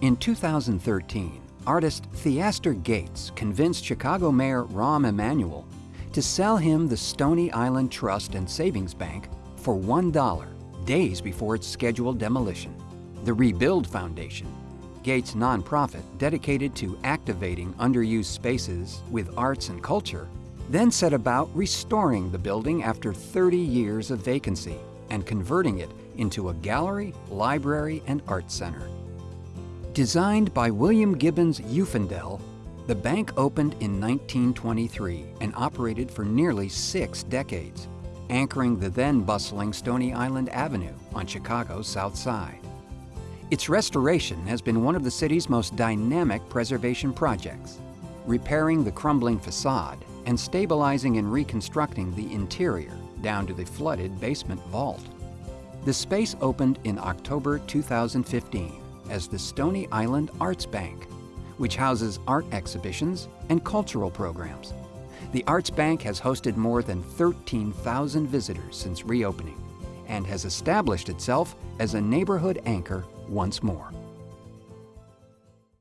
In 2013, artist Theaster Gates convinced Chicago Mayor Rahm Emanuel to sell him the Stony Island Trust and Savings Bank for $1 days before its scheduled demolition. The Rebuild Foundation, Gates' nonprofit dedicated to activating underused spaces with arts and culture, then set about restoring the building after 30 years of vacancy and converting it into a gallery, library, and art center. Designed by William Gibbons Uffendell, the bank opened in 1923 and operated for nearly six decades, anchoring the then bustling Stony Island Avenue on Chicago's South Side. Its restoration has been one of the city's most dynamic preservation projects, repairing the crumbling facade and stabilizing and reconstructing the interior down to the flooded basement vault. The space opened in October 2015 as the Stony Island Arts Bank, which houses art exhibitions and cultural programs. The Arts Bank has hosted more than 13,000 visitors since reopening and has established itself as a neighborhood anchor once more.